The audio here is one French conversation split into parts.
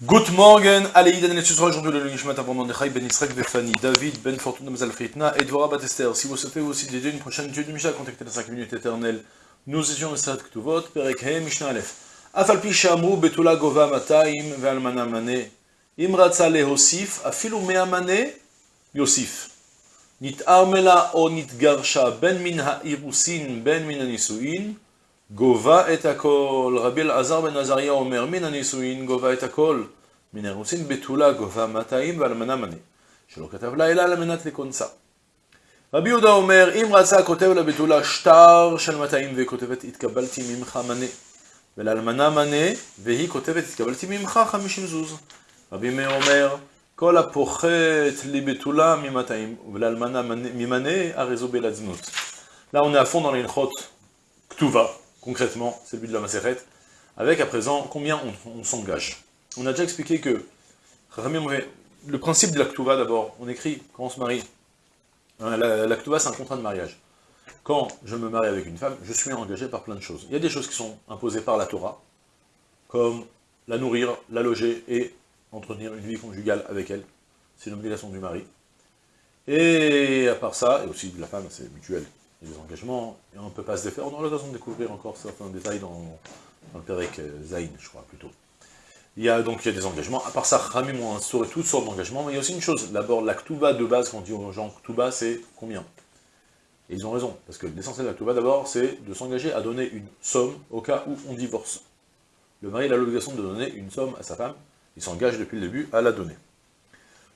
Good morning, allez, Idan et aujourd'hui le Lunishmat avant Mordechai Ben Yitzhak Befani, David Ben Fortuna Mazal Fritna et Dvora Batester. Si vous souhaitez aussi dédier une prochaine étude du Mishnah, contactez la 5 minutes éternelle. Nous étions les Sarat Ktuvot, Perek He, Mishnah Aleph. Afalpi Shamru Betula Gova Mataim Valmana Mane. Imratza Lehosif, Afilu Mea Mane, Yosif. Nit Armela o Nit Garsha Ben Min Ha'irusin Ben Min Anisuin. גובה את הכל. רבי אלעזר בן עזריה אומר, מן הנישואין גובה את הכל. מן האירוסין בתולה גובה 200 ואלמנה מנה. שלא כתב לה אלא על מנת לקונסה. רבי יהודה אומר, אם רצה כותב לבתולה שטר של 200 וכותבת התקבלתי ממך מנה. ולאלמנה מנה, והיא כותבת התקבלתי ממך 50 זוז. רבי מאיר אומר, כל הפוחת לבתולה מ-200 ולאלמנה ממנה, הרי זו בלעזנות. Là, on est à fond dans les Ktuva, concrètement, c'est le but de la macérette, avec à présent combien on, s'engage? On a déjà expliqué que le principe de la d'abord, on écrit quand on se marie. Hein, la, c'est un contrat de mariage. Quand je me marie avec une femme, je suis engagé par plein de choses. Il y a des choses qui sont imposées par la Torah, comme la nourrir, la loger et entretenir une vie conjugale avec elle. C'est une obligation du mari. Et à part ça, et aussi de la femme, c'est mutuel. Des engagements, et on ne peut pas se défaire. On aura l'occasion de découvrir encore certains détails dans, dans le Pérec Zayn, je crois, plutôt. Il y a donc il y a des engagements. À part ça, Khamim ont instauré toutes sortes d'engagements, mais il y a aussi une chose. D'abord, la Ktuba de base, quand on dit aux gens Ktuba, c'est combien? Et ils ont raison, parce que l'essentiel de la Ktuba, d'abord, c'est de s'engager à donner une somme au cas où on divorce. Le mari a l'obligation de donner une somme à sa femme, il s'engage depuis le début à la donner.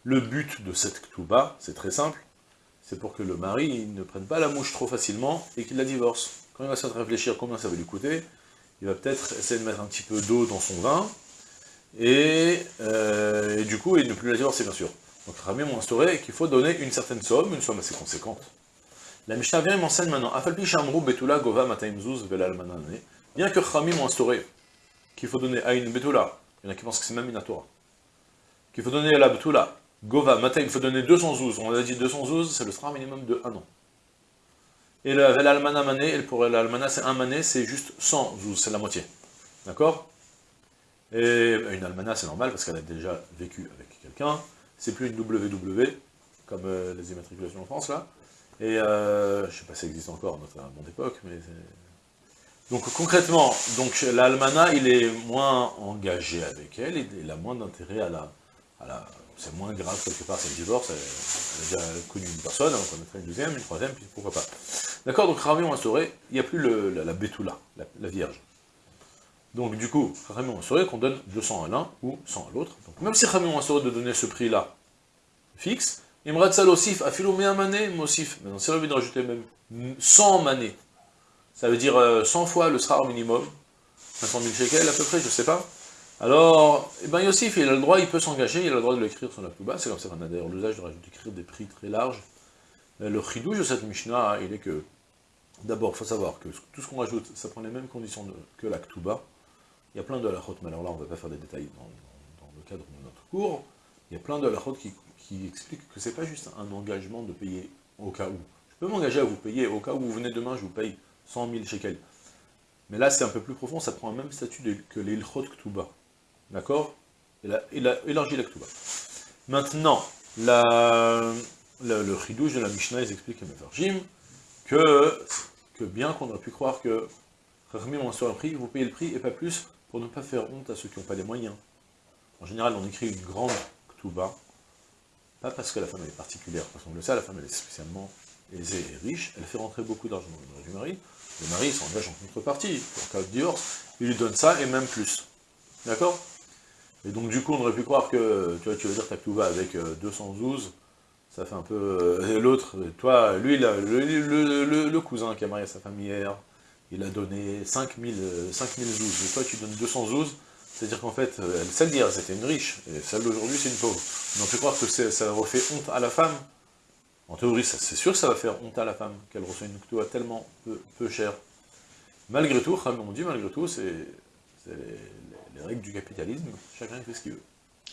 Le but de cette Ktuba, c'est très simple, c'est pour que le mari ne prenne pas la mouche trop facilement et qu'il la divorce. Quand il va se réfléchir combien ça va lui coûter, il va peut-être essayer de mettre un petit peu d'eau dans son vin, euh, et, du coup, il ne plus la divorcer, bien sûr. Donc Ramim a instauré qu'il faut donner une certaine somme, une somme assez conséquente. La Mishnah vient m'enseigne maintenant, Gova bien que Ramim a instauré qu'il faut donner à une Betula, il y en a qui pensent que c'est même une Torah, qu'il faut donner à la Betula, Gova Mataim, il faut donner 200 zouz, on a dit 200 zouz, c'est le sera minimum de 1 an. Et le Velalmana Mané, et pour l'Almana c'est un mané, c'est juste 100 zouz, c'est la moitié. D'accord? Et une almana, c'est normal, parce qu'elle a déjà vécu avec quelqu'un. C'est plus une WW, comme euh, les immatriculations en France, là. Et euh, je sais pas si ça existe encore à notre mon époque, mais... Donc concrètement, donc l'almana, il est moins engagé avec elle, il a moins d'intérêt. À la c'est moins grave quelque part, c'est le divorce, elle, a déjà connu une personne, on connaîtrait une deuxième, une troisième, puis pourquoi pas. D'accord, donc Ravi on instauré, il n'y a plus la, la la Vierge. Donc du coup, Khamim a qu'on donne 200 à l'un ou 100 à l'autre. Donc même si Khamim a de donner ce prix-là fixe, Imrad Salosif, Afilomea mané, Mosif. Maintenant, a envie de rajouter même 100 manées, ça veut dire 100 euh, fois le srar minimum, 500 000 shekels à peu près, je sais pas. Alors, eh ben Yosif, il a le droit, il peut s'engager, il a le droit de l'écrire sur la bas. c'est comme ça qu'on a d'ailleurs l'usage de rajouter écrire des prix très larges. Euh, le chidouj de cette Mishnah, il est que, d'abord, il faut savoir que tout ce qu'on rajoute, ça prend les mêmes conditions que la Ktuba, il y a plein de halachot, mais alors là on ne va pas faire des détails dans, le cadre de notre cours, il y a plein de halachot qui, qui expliquent que c'est pas juste un engagement de payer au cas où. Je peux m'engager à vous payer au cas où vous venez demain, je vous paye 100 000 shekels. Mais là c'est un peu plus profond, ça prend le même statut que les ilchot ktuba. D'accord? Il a élargi la ktuba. Maintenant, la, le chidouche de la Mishnah, ils expliquent à Mefarjim que, que bien qu'on aurait pu croire que Rachmim on sur un prix, vous payez le prix et pas plus, pour ne pas faire honte à ceux qui n'ont pas les moyens. En général, on écrit une grande ktuba, pas parce que la femme est particulière, parce qu'on le sait, la femme est spécialement aisée et riche, elle fait rentrer beaucoup d'argent dans le du mari, le mari s'engage en contrepartie, en cas de divorce, il lui donne ça et même plus. D'accord? Et donc du coup, on aurait pu croire que, tu vois, tu veux dire ktuba avec 212, euh, ça fait un peu... Euh, l'autre, toi, lui, le, cousin qui a marié sa femme hier, il a donné 5000 5000 zouz, et toi tu donnes 200 zouz, c'est-à-dire qu'en fait, euh, celle d'hier c'était une riche, et celle d'aujourd'hui c'est une pauvre. on peut croire que ça refait honte à la femme. En théorie, c'est sûr que ça va faire honte à la femme, qu'elle reçoit une ktoua tellement peu, peu chère. Malgré tout, on dit malgré tout, c'est les, règles du capitalisme, chacun fait ce qu'il veut.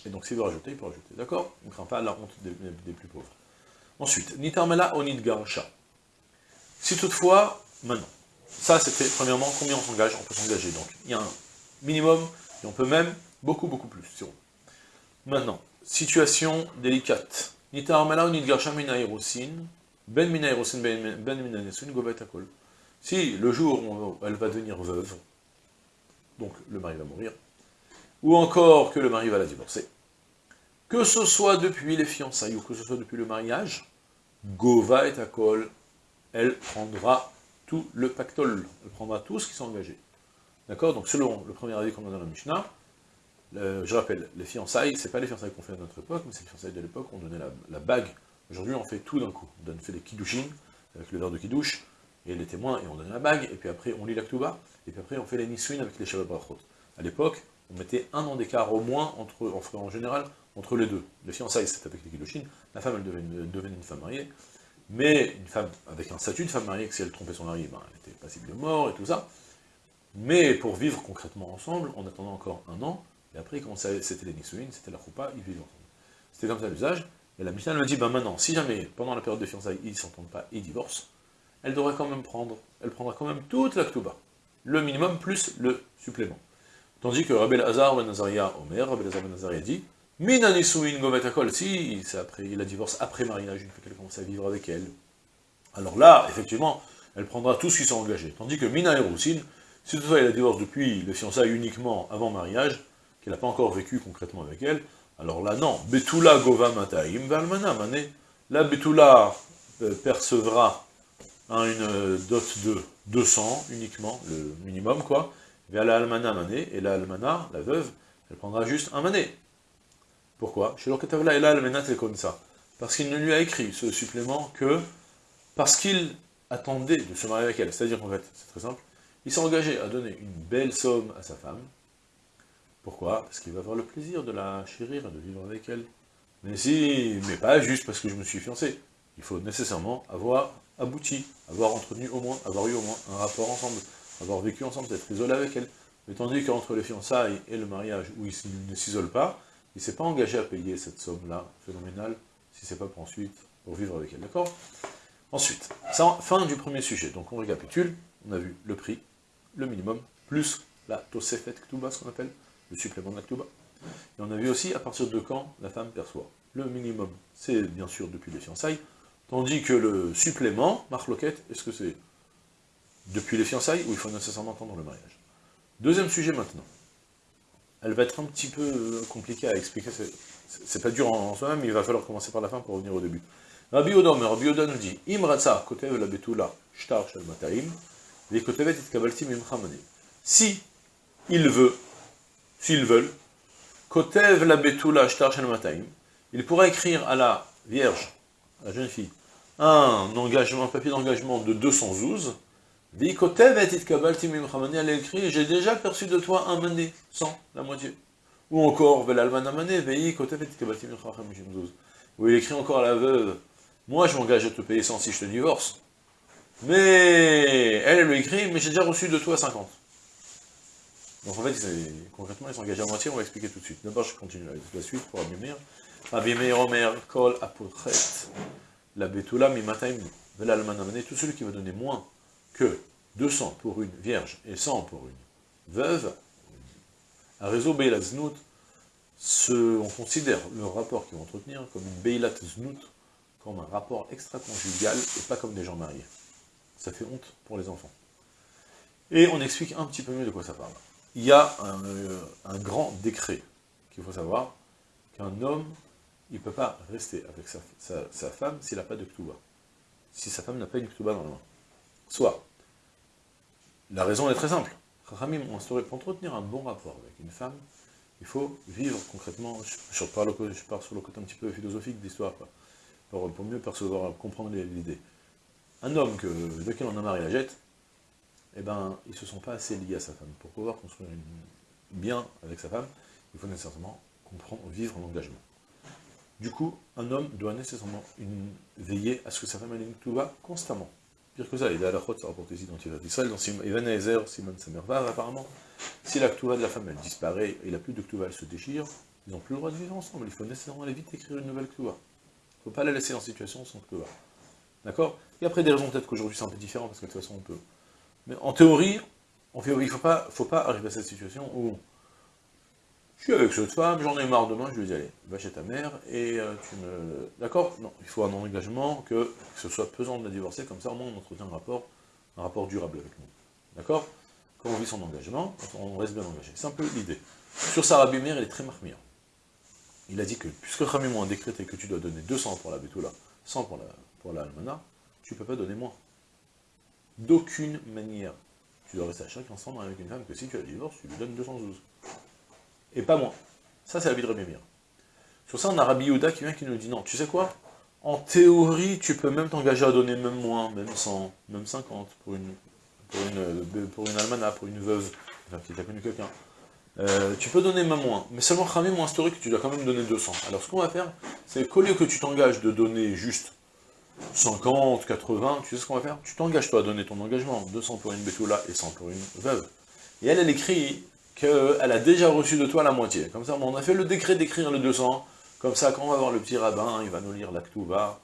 Et donc s'il veut rajouter, il peut rajouter. D'accord? On ne craint pas la honte des, plus pauvres. Ensuite, Nitarmela onid garsha. Si toutefois, maintenant, ça, c'était, premièrement, combien on s'engage? On peut s'engager. Donc, il y a un minimum, et on peut même beaucoup, beaucoup plus. Maintenant, situation délicate. Nita armela ou nitgarsha mina ben mina ben, ben mina nesun akol. Si le jour où elle va devenir veuve, donc le mari va mourir, ou encore que le mari va la divorcer, que ce soit depuis les fiançailles ou que ce soit depuis le mariage, Gova et Akol, elle prendra tout le pactole, elle prendra tout ce qui s'est engagé. D'accord? Donc selon le premier avis qu'on a dans la Mishnah, je rappelle, les fiançailles, c'est pas les fiançailles qu'on fait à notre époque, mais c'est les fiançailles de l'époque, on donnait la, bague. Aujourd'hui, on fait tout d'un coup. On fait des kiddushin, avec le verre de kiddush, et les témoins, et on donne la bague, et puis après, on lit la et puis après, on fait les nisuin avec les shabbat. À l'époque, on mettait un an d'écart au moins, entre, en, général, entre les deux. Les fiançailles, c'était avec les kiddushin, la femme, elle devenait, une femme mariée, mais une femme avec un statut de femme mariée, que si elle trompait son mari, ben, elle était passible de mort et tout ça. Mais pour vivre concrètement ensemble, on attendait encore un an, et après, quand c'était les Nisuin, c'était la Choupa, ils vivaient ensemble. C'était comme ça l'usage. Et la Mishnah me dit, ben maintenant, si jamais, pendant la période de fiançailles, ils ne s'entendent pas, ils divorcent, elle devrait quand même prendre, elle prendra quand même toute la Ktuba. Le minimum plus le supplément. Tandis que Rabbi Hazar ben Nazaria Omer, Rabbi Hazar ben Nazaria dit, Mina Nisuin Govetakol, si après, il la divorce après mariage, une fois qu'elle commence à vivre avec elle, alors là, effectivement, elle prendra tout ce qui sont engagés. Tandis que Mina Erousin, si toutefois elle la divorce depuis le fiançailles uniquement avant mariage, qu'elle n'a pas encore vécu concrètement avec elle, alors là, non. Betula gova mataim valmana mané. La Betula euh, percevra hein, une euh, dot de 200 uniquement, le minimum, quoi. Vers la almana mané, et la almana, la veuve, elle prendra juste un mané. Pourquoi? Et la comme ça. Parce qu'il ne lui a écrit ce supplément que parce qu'il attendait de se marier avec elle. C'est-à-dire qu'en fait, c'est très simple, il s'est engagé à donner une belle somme à sa femme, pourquoi? Parce qu'il va avoir le plaisir de la chérir et de vivre avec elle. Mais si, mais pas juste parce que je me suis fiancé. Il faut nécessairement avoir abouti, avoir entretenu au moins, avoir eu au moins un rapport ensemble, avoir vécu ensemble, être isolé avec elle. Mais tandis qu'entre les fiançailles et le mariage, où il ne s'isole pas, il ne s'est pas engagé à payer cette somme-là, phénoménale, si c'est pas pour ensuite, pour vivre avec elle, d'accord? Ensuite, fin du premier sujet, donc on récapitule, on a vu le prix, le minimum, plus la tosefet ktuba, ce qu'on appelle, le supplément de l'Aktuba. Et on a vu aussi à partir de quand la femme perçoit. Le minimum, c'est bien sûr depuis les fiançailles, tandis que le supplément, marloquette, est-ce que c'est depuis les fiançailles ou il faut nécessairement attendre le mariage Deuxième sujet maintenant. Elle va être un petit peu euh, compliquée à expliquer, c'est pas dur en, soi-même, il va falloir commencer par la fin pour revenir au début. Rabbi mais Rabbi nous dit, Imratsa, kotev la betula, shtar shel mataim, les kotevet et kabaltim Si il veut s'ils veulent, Kotev la betula shtar mataim, il pourra écrire à la vierge, à la jeune fille, un engagement, un papier d'engagement de 212, dit Kotev et elle écrit, j'ai déjà perçu de toi un mané, 100, la moitié. Ou encore, où il écrit encore à la veuve, moi je m'engage à te payer 100 si je te divorce, mais elle, lui écrit, mais j'ai déjà reçu de toi 50. Donc en fait, concrètement, ils engagés à moitié, on va expliquer tout de suite. D'abord, je continue avec la suite pour Abimir. Abimir Omer, Kol Apotret, la Betula Mimataim, tout celui qui va donner moins que 200 pour une vierge et 100 pour une veuve, à réseau Beilat Znout, on considère le rapport qu'ils vont entretenir comme une Beilat Znout, comme un rapport extra-conjugal et pas comme des gens mariés. Ça fait honte pour les enfants. Et on explique un petit peu mieux de quoi ça parle il y a euh, un, grand décret qu'il faut savoir, qu'un homme, il ne peut pas rester avec sa, femme s'il n'a pas de ktuba. Si sa femme n'a pas une ktuba dans la main. Soit, la raison est très simple. Pour entretenir un bon rapport avec une femme, il faut vivre concrètement, je, parle, pars sur le côté un petit peu philosophique de l'histoire, pour, pour, mieux percevoir, comprendre l'idée. Un homme que, lequel on a marié la jette, eh ben, ils ne se sont pas assez liés à sa femme. Pour pouvoir construire bien avec sa femme, il faut nécessairement comprendre, vivre en engagement. Du coup, un homme doit nécessairement veiller à ce que sa femme ait une tuba constamment. Que ça, la chôte, ça rapporte ici dans d'Israël, dans Even Ezer, Simon Samervav, apparemment, si la ktuba de la femme, elle disparaît, et il n'a plus de ktuba, elle se déchire, ils n'ont plus le droit de vivre ensemble, il faut nécessairement aller vite écrire une nouvelle ktuba. Il ne faut pas la laisser en situation sans ktuba. D'accord? Et après des raisons, peut-être qu'aujourd'hui c'est un peu différent, parce que de toute façon on peut mais en théorie, il ne faut pas, faut pas arriver à cette situation où je suis avec cette femme, j'en ai marre demain, je lui dis, allez, va chez ta mère, et euh, tu me... D'accord? Non, il faut un engagement, que, ce soit pesant de la divorcer, comme ça au moins on entretient un rapport, un rapport durable avec nous. D'accord? Quand on vit son engagement, on reste bien engagé. C'est un peu l'idée. Sur Sarah Bimer, il est très marmire. Il a dit que, puisque Ramimon a décrété que tu dois donner 200 pour la Betula, 100 pour la, pour la Almana, tu ne peux pas donner moins. D'aucune manière. Tu dois rester à chaque ensemble avec une femme que si tu as divorce, tu lui donnes 212 et pas moins. Ça, c'est la vie de Rabbi Meir. Sur ça, on a Rabbi Yehuda qui vient qui nous dit, non, tu sais quoi? En théorie, tu peux même t'engager à donner même moins, même 100, même 50, pour une, pour une, pour une almana, pour une veuve, qui t'a connu quelqu'un. Euh, tu peux donner même moins, mais seulement Khamim moins historique, tu dois quand même donner 200. Alors ce qu'on va faire, c'est qu'au lieu que tu t'engages de donner juste 50, 80, tu sais ce qu'on va faire? Tu t'engages pas à donner ton engagement, 200 pour une bétoula et 100 pour une veuve. Et elle, elle écrit qu'elle a déjà reçu de toi la moitié. Comme ça, on a fait le décret d'écrire le 200, comme ça, quand on va voir le petit rabbin, il va nous lire l'actuva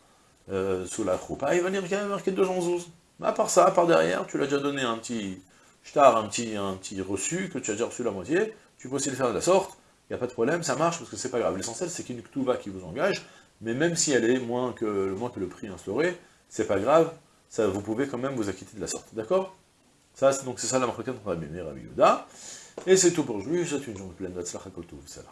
euh, sous la choupa, il va lire qu'il y a marqué 212. Mais à part ça, à part derrière, tu l'as déjà donné un petit shtar, un petit, un petit reçu, que tu as déjà reçu la moitié, tu peux aussi le faire de la sorte, il n'y a pas de problème, ça marche, parce que c'est pas grave. L'essentiel, c'est qu'une ktuva qui vous engage, mais même si elle est moins que, moins que le prix instauré, c'est pas grave, ça, vous pouvez quand même vous acquitter de la sorte, d'accord? Ça, Donc c'est ça la marque entre Rabbi et Rabbi et c'est tout pour aujourd'hui, je souhaite une journée pleine de ça